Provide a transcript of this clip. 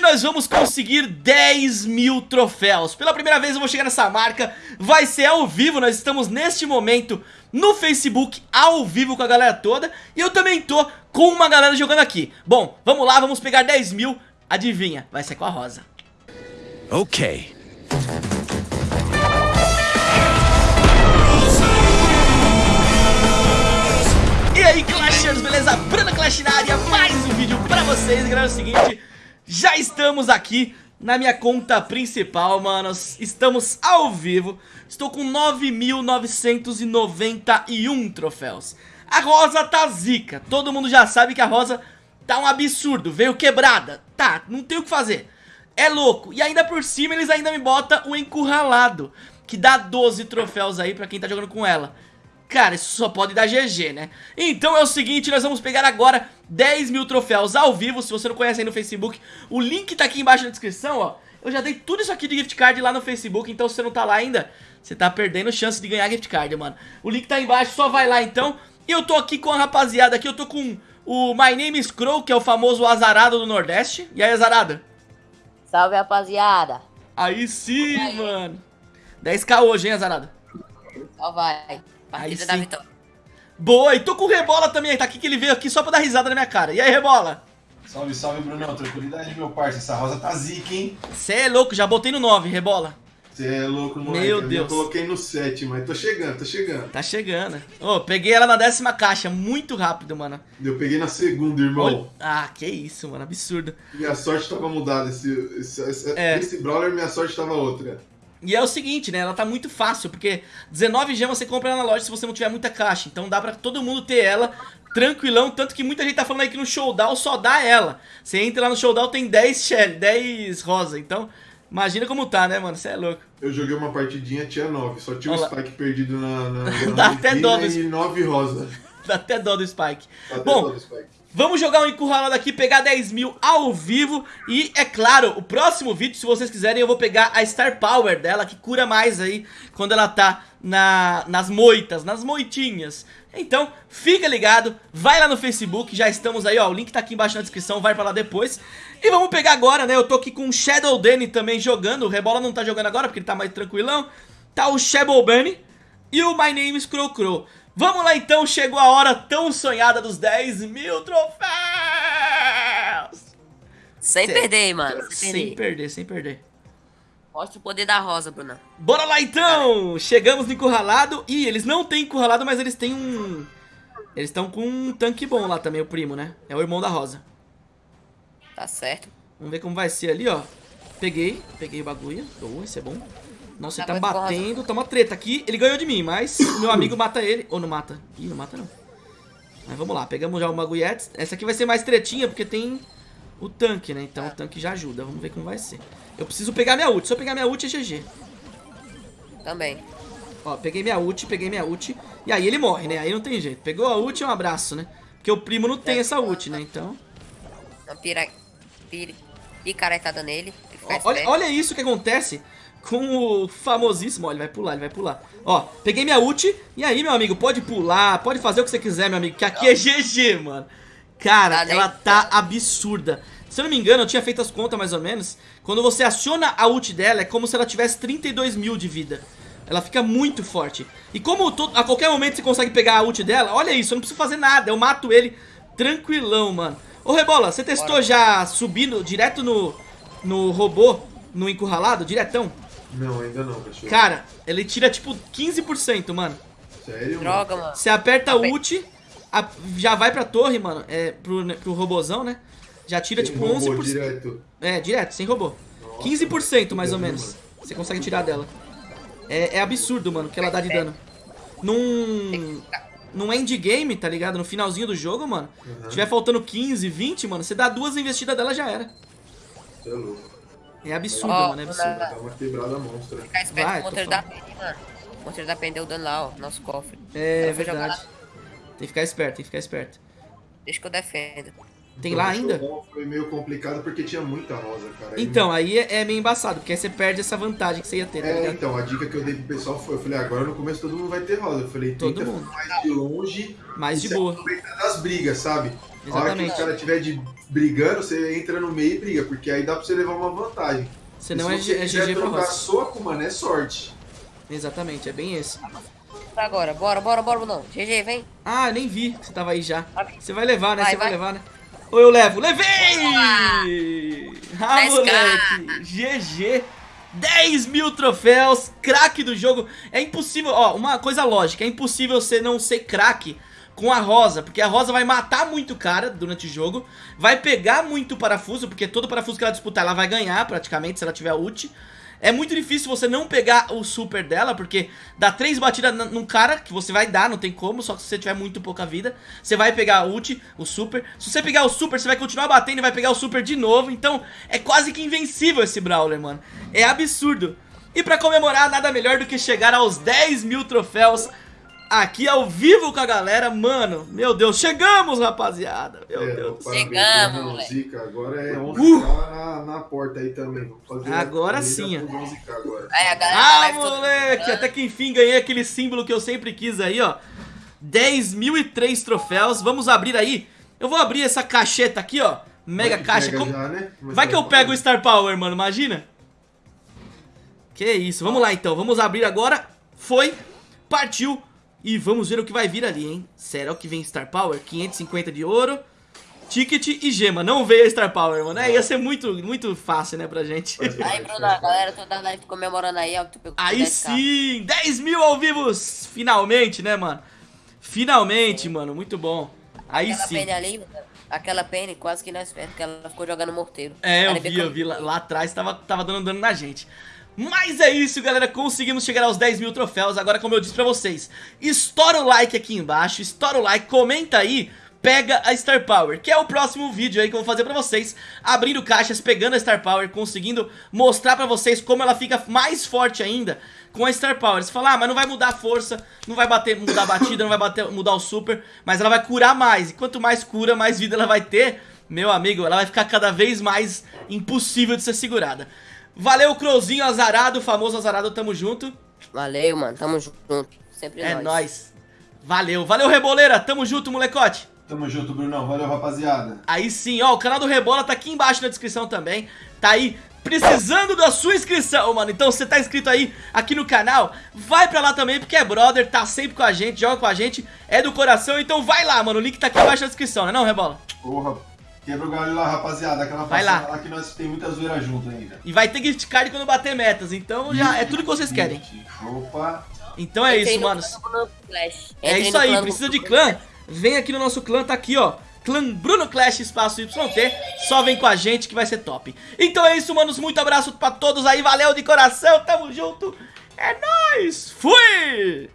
Hoje nós vamos conseguir 10 mil troféus. Pela primeira vez eu vou chegar nessa marca. Vai ser ao vivo, nós estamos neste momento no Facebook ao vivo com a galera toda. E eu também tô com uma galera jogando aqui. Bom, vamos lá, vamos pegar 10 mil. Adivinha, vai ser com a Rosa. Ok. E aí Clashers, beleza? Bruna Clash na área, mais um vídeo pra vocês. Galera, é o seguinte, já estamos aqui na minha conta principal, manos. Estamos ao vivo. Estou com 9.991 troféus. A Rosa tá zica. Todo mundo já sabe que a Rosa tá um absurdo. Veio quebrada. Tá, não tem o que fazer. É louco. E ainda por cima eles ainda me botam o encurralado Que dá 12 troféus aí pra quem tá jogando com ela Cara, isso só pode dar GG, né? Então é o seguinte, nós vamos pegar agora 10 mil troféus ao vivo Se você não conhece aí no Facebook, o link tá aqui embaixo na descrição, ó Eu já dei tudo isso aqui de gift card lá no Facebook Então se você não tá lá ainda, você tá perdendo chance de ganhar gift card, mano O link tá aí embaixo, só vai lá então E eu tô aqui com a rapaziada aqui, eu tô com o My Name is Crow, que é o famoso azarado do Nordeste E aí, azarada? Salve, rapaziada. Aí sim, mano 10k hoje, hein, azarada? Só vai. Partida da sim. vitória. Boa, e tô com o Rebola também, tá aqui que ele veio aqui só pra dar risada na minha cara E aí, Rebola? Salve, salve, Brunão. Tranquilidade, meu parça. Essa rosa tá zica, hein? Cê é louco, já botei no 9, Rebola Você é louco, moleque. Meu Deus. Eu coloquei no 7, mas tô chegando, tô chegando. Tá chegando. Ô, peguei ela na décima caixa, muito rápido, mano. Eu peguei na segunda, irmão. Olha- Ah, que isso, mano, absurdo. Minha sorte tava mudada. Esse, esse, esse, É. esse brawler, minha sorte tava outra. E é o seguinte, né, ela tá muito fácil, porque 19 gemas você compra na loja se você não tiver muita caixa. Então dá pra todo mundo ter ela tranquilão, tanto que muita gente tá falando aí que no showdown só dá ela. Você entra lá no showdown, tem 10 Shelly, 10 rosa. Então, imagina como tá, né, mano, você é louco. Eu joguei uma partidinha, tinha 9. Só tinha um Olha lá. spike perdido na, na, Dá na até dó e 9 rosa. Dá até dó do Spike. Dá até Bom, dó do spike. Vamos jogar um encurralado aqui, pegar 10 mil ao vivo. E é claro, o próximo vídeo, se vocês quiserem Eu vou pegar a Star Power dela Que cura mais aí quando ela tá na, nas moitas, nas moitinhas. Então, fica ligado Vai lá no Facebook, já estamos aí ó O link tá aqui embaixo na descrição, vai pra lá depois. E vamos pegar agora, né, eu tô aqui com o Shadow Danny também jogando O Rebola não tá jogando agora porque ele tá mais tranquilão. Tá o Shadow Bunny e o My Name is Crow. Vamos lá então, chegou a hora tão sonhada dos 10 mil troféus! Sem Cê- perder, mano. Sem, Sem perder. perder, sem perder. Mostra o poder da rosa, Bruna. Bora lá então! Chegamos no encurralado. Ih, eles não têm encurralado, mas eles têm um... Eles estão com um tanque bom lá também, o primo, né? É o irmão da Rosa. Tá certo. Vamos ver como vai ser ali, ó. Peguei, peguei o bagulho. Boa, isso é bom. Nossa, ele tá Tá muito bom, batendo, tá uma treta aqui. Ele ganhou de mim, mas o meu amigo mata ele. Ou não mata? Ih, não mata não. Mas vamos lá, pegamos já o Maguiete. Essa aqui vai ser mais tretinha, porque tem o tanque, né? Então o tanque já ajuda. Vamos ver como vai ser. Eu preciso pegar minha ult. Se eu pegar minha ult, é GG. Também. Ó, peguei minha ult, peguei minha ult. E aí ele morre, né? Aí não tem jeito. Pegou a ult, é um abraço, né? Porque o primo não tem essa ult, né? Então... Uma pira... pira... picaretada nele. Ele fica Ó, olha, olha isso que acontece com o famosíssimo. Ó, ele vai pular, ele vai pular. Ó, peguei minha ult. E aí, meu amigo, pode pular, pode fazer o que você quiser, meu amigo. Que aqui é GG, mano. Cara, Tá, ela tá absurda. Se eu não me engano, eu tinha feito as contas mais ou menos. Quando você aciona a ult dela, é como se ela tivesse 32 mil de vida. Ela fica muito forte. E como a qualquer momento você consegue pegar a ult dela, olha isso, eu não preciso fazer nada. Eu mato ele tranquilão, mano. Ô, Rebola, você testou Bora. já subindo direto no, no robô, no encurralado, diretão? Não, ainda não, cachorro. Cara, ele tira tipo 15%, mano. Sério? mano? Droga, mano. Você aperta ult, a- já vai pra torre, mano, é, pro, né, pro robozão, né? Já tira Tem tipo robô 11%. direto. É, direto, sem robô. Nossa, 15% mais ou menos. mano. Você consegue tirar dela. É, é absurdo, mano, o que ela dá de dano. Num. Num endgame, tá ligado? No finalzinho do jogo, mano. Uhum. Se tiver faltando 15, 20, mano, você dá duas investidas dela já era. Você é louco. É absurdo, Ó, mano, é absurdo. Dá uma quebrada monstra. Fica esperto Vai, com o monteiro da pena, mano. O monteiro da pena deu dano lá, ó. Nosso cofre. É jogar verdade. Tem que ficar esperto, tem que ficar esperto. Deixa que eu defendo. Tem lá ainda? Então, Foi meio complicado porque tinha muita rosa, cara. Aí- Então, aí é é meio embaçado, porque aí você perde essa vantagem que você ia ter, tá É, ligado? então, a dica que eu dei pro pessoal foi, eu falei, agora no começo todo mundo vai ter rosa. Eu falei, Todo mundo. ficar mais de longe Mais de boa. das brigas, sabe? A hora que Exatamente. o cara estiver de brigando, você entra no meio e briga, porque aí dá pra você levar uma vantagem. Senão é, se G- você é quiser GG pra trocar sua com mano, é sorte. Exatamente, é bem esse. Agora, bora, bora, bora, não. GG, vem. Ah, nem vi que você tava aí já. Você vai levar, né? Vai, Você vai, vai. levar, né? Ou eu levo? Levei! Ah, moleque! GG! 10 mil troféus, craque do jogo. É impossível, ó, uma coisa lógica, é impossível você não ser craque com a Rosa, porque a Rosa vai matar muito cara durante o jogo, vai pegar muito parafuso, porque todo parafuso que ela disputar ela vai ganhar praticamente se ela tiver ult. É muito difícil você não pegar o super dela, porque dá três batidas num cara, que você vai dar, não tem como, só que se você tiver muito pouca vida, você vai pegar a ult, o super. Se você pegar o super, você vai continuar batendo e vai pegar o super de novo, então é quase que invencível esse Brawler, mano. É absurdo. E pra comemorar, nada melhor do que chegar aos 10 mil troféus aqui ao vivo com a galera, mano. Meu Deus, chegamos, rapaziada. Meu É, Deus. parabéns, Chegamos, moleque. Zica, agora é 11k Uh! na, na porta aí também. Vamos fazer Agora sim, ó. por 11k agora. Aí a galera da Ah, moleque, até que enfim ganhei aquele símbolo que eu sempre quis aí, ó 10.003 troféus, vamos abrir aí Eu vou abrir essa cacheta aqui, ó Mega Vai caixa Como- já, né? Vai que eu pego o. Star Power, mano, imagina Que isso, vamos lá então, vamos abrir agora Foi, partiu E vamos ver o que vai vir ali, hein Será que vem Star Power? 550 de ouro Ticket e gema, não veio a Star Power, mano é, Ia ser muito, muito fácil, né, pra gente Aí, Bruno, a galera toda live comemorando aí, ó, que tu pegou Aí 10k. sim, 10 mil ao vivo, finalmente, né, mano? Finalmente, mano, muito bom. Aí Aquela sim. Penny ali, aquela Penny quase que nós perdemos, que ela ficou jogando morteiro. É, eu Ela vi, eu vi lá, lá atrás, tava, tava dando dano na gente. Mas é isso, galera, conseguimos chegar aos 10 mil troféus. Agora, como eu disse pra vocês, estoura o like aqui embaixo, estoura o like, comenta aí, pega a Star Power, que é o próximo vídeo aí que eu vou fazer pra vocês, abrindo caixas, pegando a Star Power, conseguindo mostrar pra vocês como ela fica mais forte ainda com a Star Power. Você fala, ah, mas não vai mudar a força, não vai bater, mudar a batida, não vai bater, mudar o super, mas ela vai curar mais, e quanto mais cura, mais vida ela vai ter, meu amigo, ela vai ficar cada vez mais impossível de ser segurada. Valeu, Crowzinho azarado, famoso azarado, tamo junto. Valeu, mano, tamo junto. Sempre É nós. nóis. Valeu, valeu, Reboleira, tamo junto, molecote. Tamo junto, Brunão. Valeu, rapaziada. Aí sim, ó, o canal do Rebola tá aqui embaixo na descrição também. Tá aí precisando da sua inscrição, mano. Então, se você tá inscrito aí aqui no canal, vai pra lá também, porque é brother, tá sempre com a gente, joga com a gente, é do coração. Então vai lá, mano, o link tá aqui embaixo na descrição, né não, Rebola? Porra, quebra o galho lá, rapaziada. Aquela Vai lá. lá que nós tem muita zoeira junto ainda. E vai ter gift card quando bater metas, então já é tudo que vocês querem. Opa. Então é Entrei isso, no mano. clã do Clash. É isso aí, precisa de clã? Vem aqui no nosso clã, tá aqui, ó. Clã Bruno Clash Espaço YT. Só vem com a gente que vai ser top. Então é isso, manos. Muito abraço pra todos aí. Valeu de coração. Tamo junto. É nóis. Fui!